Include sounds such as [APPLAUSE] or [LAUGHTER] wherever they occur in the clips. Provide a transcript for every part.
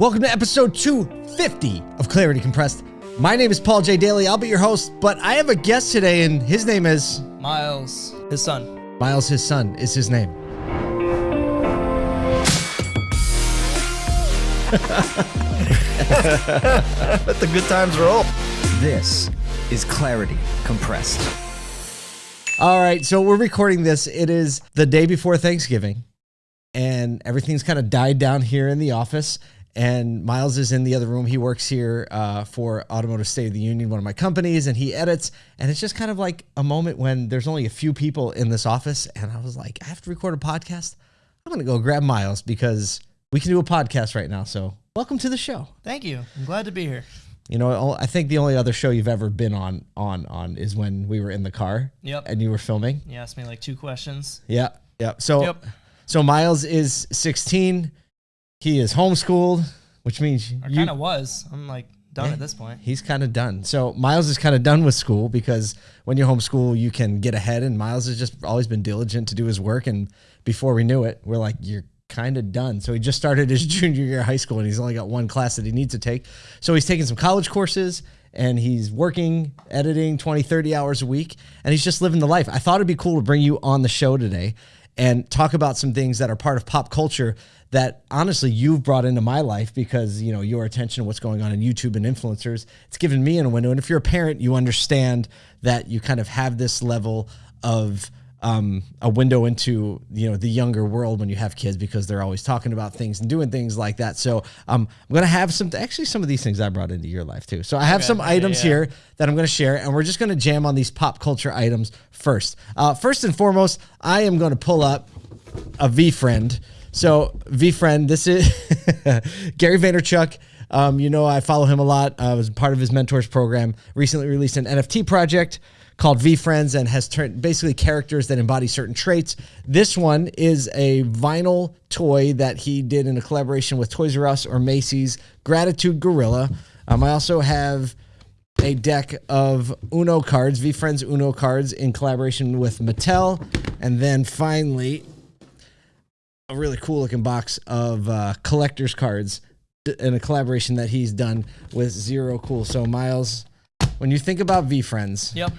Welcome to episode 250 of Clarity Compressed. My name is Paul J. Daly. I'll be your host, but I have a guest today, and his name is Miles, his son. Miles, his son, is his name. Let the good times roll. This is Clarity Compressed. All right, so we're recording this. It is the day before Thanksgiving, and everything's kind of died down here in the office. And Miles is in the other room. He works here uh, for Automotive State of the Union, one of my companies, and he edits. And it's just kind of like a moment when there's only a few people in this office. And I was like, I have to record a podcast. I'm going to go grab Miles because we can do a podcast right now. So, welcome to the show. Thank you. I'm glad to be here. You know, I think the only other show you've ever been on on on is when we were in the car. Yep. And you were filming. You asked me like two questions. Yeah. Yeah. So Yep. so Miles is 16. He is homeschooled, which means I kind of was. I'm like done Yeah. at this point. he's kind of done. So Miles is kind of done with school because when you're homeschool, you can get ahead. And Miles has just always been diligent to do his work. And before we knew it, we're like, you're kind of done. So he just started his [LAUGHS] junior year of high school and he's only got one class that he needs to take. So he's taking some college courses and he's working, editing 20, 30 hours a week. And he's just living the life. I thought it'd be cool to bring you on the show today and talk about some things that are part of pop culture that honestly you've brought into my life because you know your attention to what's going on in YouTube and influencers. It's given me a window, and if you're a parent, you understand that you kind of have this level of um, a window into you know the younger world when you have kids because they're always talking about things and doing things like that. So um, I'm gonna have some actually some of these things I brought into your life too. So I have some Yeah, items yeah. here that I'm going to share, and we're just going to jam on these pop culture items first. Uh, first and foremost, I am going to pull up a VeeFriend. So VeeFriend, this is [LAUGHS] Gary Vaynerchuk. Um, you know, I follow him a lot. I was part of his mentors program. Recently released an NFT project called VeeFriends and has turned basically characters that embody certain traits. This one is a vinyl toy that he did in a collaboration with Toys R Us or Macy's Gratitude Gorilla. Um, I also have a deck of Uno cards, VeeFriends Uno cards, in collaboration with Mattel. And then finally, a really cool looking box of uh, collector's cards in a collaboration that he's done with Zero Cool. So, Miles, when you think about VeeFriends, Yep.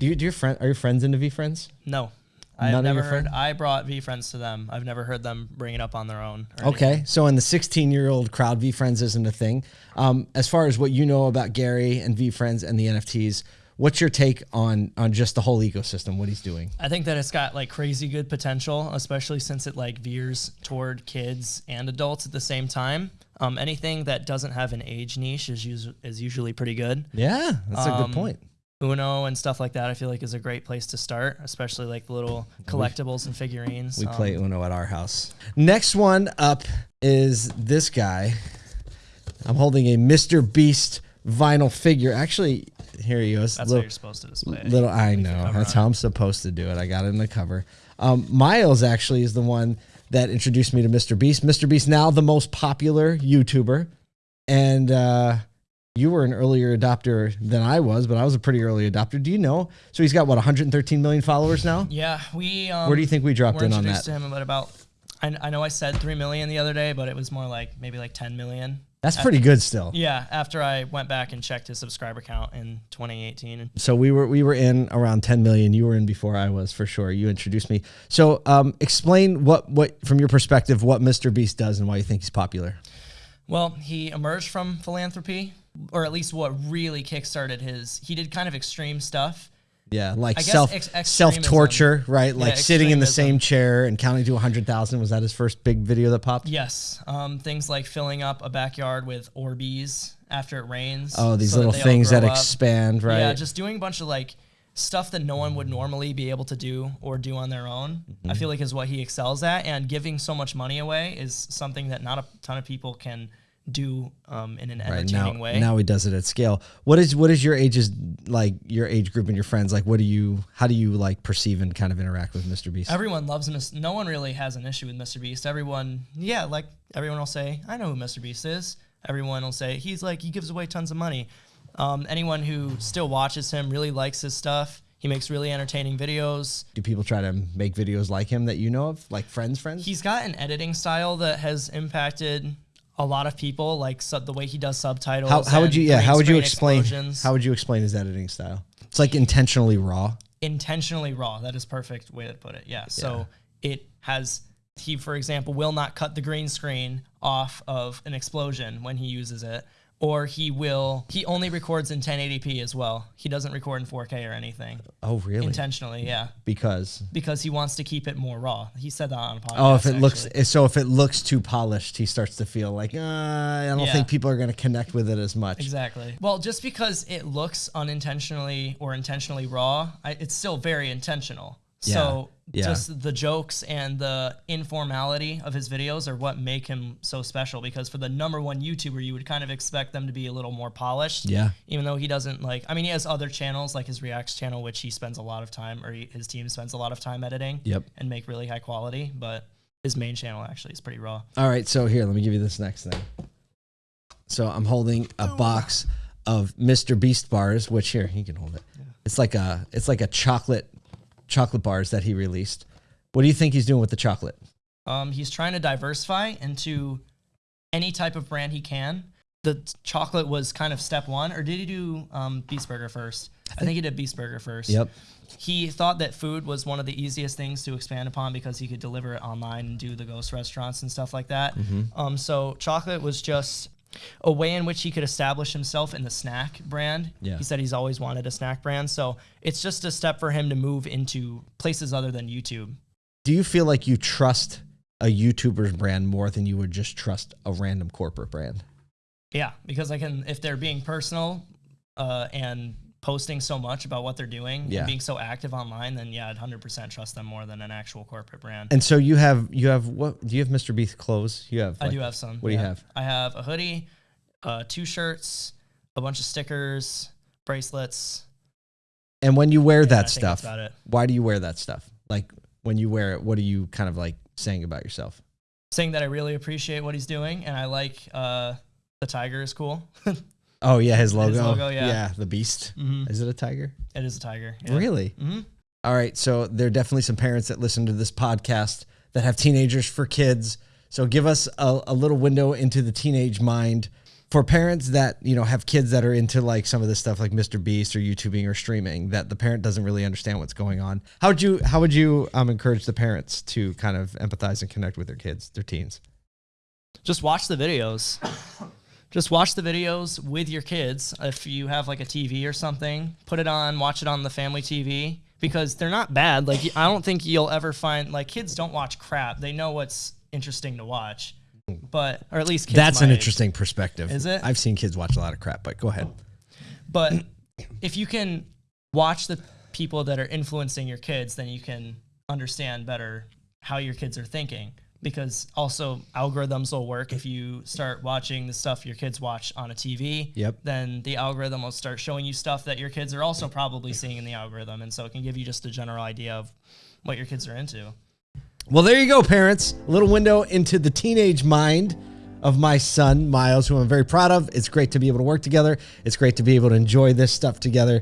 Do you do your friend are your friends into VeeFriends? No. I've None never heard. I brought VeeFriends to them. I've never heard them bring it up on their own. Okay, anything. so in the 16 year old crowd, VeeFriends isn't a thing. Um, as far as what you know about Gary and VeeFriends and the NFTs, what's your take on on just the whole ecosystem? What he's doing? I think that it's got like crazy good potential, especially since it like veers toward kids and adults at the same time. Um, anything that doesn't have an age niche is us- is usually pretty good. Yeah, that's a Um, good point. Uno and stuff like that, I feel like is a great place to start, especially like the little collectibles and figurines. We Um, play Uno at our house. Next one up is this guy. I'm holding a Mr. Beast vinyl figure. Actually, here he goes. That's little, you're supposed to display. little. I know. That's on how I'm supposed to do it. I got it in the cover. Um, Miles actually is the one that introduced me to Mr. Beast. Mr. Beast now the most popular YouTuber, and uh, you were an earlier adopter than I was, but I was a pretty early adopter. Do you know? So he's got what 113 million followers now. Yeah, we. Um, Where do you think we dropped in on that? to him about about. I, I know I said three million the other day, but it was more like maybe like ten million. That's pretty good still. Yeah, after I went back and checked his subscriber count in 2018. So we were we were in around 10 million. You were in before I was for sure. You introduced me. So um, explain what what from your perspective what Mr. Beast does and why you think he's popular. Well, he emerged from philanthropy, or at least what really kickstarted his. He did kind of extreme stuff. Yeah, like I self ex- self torture, right? like sitting in the same chair and counting to 100,000. Was that his first big video that popped? Yes, um, things like filling up a backyard with Orbeez after it rains. Oh, these so little all things that up. expand, right? Yeah, just doing a bunch of like stuff that no one would normally be able to do or do on their own. Mm-hmm. I feel like is what he excels at, and giving so much money away is something that not a ton of people can do um, in an right now, entertaining way. now he does it at scale. What is what is your ages like? Your age group and your friends like? What do you? How do you like perceive and kind of interact with Mr. Beast? Everyone loves Mis- No one really has an issue with Mr. Beast. Everyone, yeah, like everyone will say, I know who Mr. Beast is. Everyone will say he's like he gives away tons of money. Um, anyone who still watches him really likes his stuff. He makes really entertaining videos. do people try to make videos like him that you know of, like friends, friends? He's got an editing style that has impacted a lot of people like sub, the way he does subtitles. How, how would you? Yeah. How would you explain? explosions. How would you explain his editing style? It's like intentionally raw. intentionally raw. That is perfect way to put it. Yeah. So it has he, for example, will not cut the green screen off of an explosion when he uses it, or he will. He only records in 1080p as well. He doesn't record in 4K or anything Oh, really? intentionally. Yeah, because because he wants to keep it more raw. He said that on a podcast. oh, if it looks so, if it looks too polished, he starts to feel like uh, I don't Yeah. think people are going to connect with it as much. Exactly. Well, just because it looks unintentionally or intentionally raw, I, it's still very intentional. So Yeah. just the jokes and the informality of his videos are what make him so special. Because for the number one YouTuber, you would kind of expect them to be a little more polished. Yeah. Even though he doesn't like, I mean, he has other channels like his Reacts channel, which he spends a lot of time, or he, his team spends a lot of time editing. Yep. And make really high quality, but his main channel actually is pretty raw. All right, so here, let me give you this next thing. So I'm holding a box of Mr. Beast bars, which here he can hold it. Yeah. It's like a it's like a chocolate chocolate bars that he released. What do you think he's doing with the chocolate? Um, he's trying to diversify into any type of brand he can. The chocolate was kind of step one, or did he do um, Beast Burger first? I think he did Beast Burger first. Yep. He thought that food was one of the easiest things to expand upon because he could deliver it online and do the ghost restaurants and stuff like that. Mm-hmm. Um, so chocolate was just a way in which he could establish himself in the snack brand. Yeah. He said he's always wanted a snack brand, so it's just a step for him to move into places other than YouTube. Do you feel like you trust a YouTuber's brand more than you would just trust a random corporate brand? Yeah, because I can if they're being personal uh, and posting so much about what they're doing Yeah. and being so active online, then yeah, I'd hundred percent trust them more than an actual corporate brand. And so you have you have what do you have Mr. Beast clothes? You have I do have some. What do you have? I have a hoodie, uh, two shirts, a bunch of stickers, bracelets. And when you wear I that stuff, why do you wear that stuff? Like when you wear it, what are you kind of like saying about yourself? Saying that I really appreciate what he's doing and I like uh, the tiger is cool. [LAUGHS] Oh yeah, his logo. logo, yeah. Yeah, the beast. Mhm. Is it a tiger? It is a tiger. yeah. Really? Mhm. All right. So there are definitely some parents that listen to this podcast that have teenagers for kids. So give us a, a little window into the teenage mind for parents that you know have kids that are into like some of this stuff like Mr. Beast or YouTubing or streaming that the parent doesn't really understand what's going on. How would you how would you um, encourage the parents to kind of empathize and connect with their kids, their teens? just watch the videos. Just watch the videos with your kids. If you have like a TV or something, put it on, watch it on the family TV because they're not bad. Like I don't think you'll ever find like kids don't watch crap. They know what's interesting to watch. But or at least kids That's an age. interesting perspective. Is it? I've seen kids watch a lot of crap, but go ahead. But if you can watch the people that are influencing your kids, then you can understand better how your kids are thinking. Because also algorithms will work if you start watching the stuff your kids watch on a TV. Yep. Then the algorithm will start showing you stuff that your kids are also probably seeing in the algorithm, and so it can give you just a general idea of what your kids are into. Well, there you go, parents. A little window into the teenage mind of my son, Miles, who I'm very proud of. It's great to be able to work together. It's great to be able to enjoy this stuff together.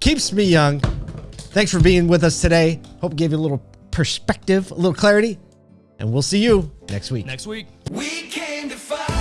Keeps me young. Thanks for being with us today. Hope it gave you a little perspective, a little clarity. And we'll see you next week. Next week. We came to fight.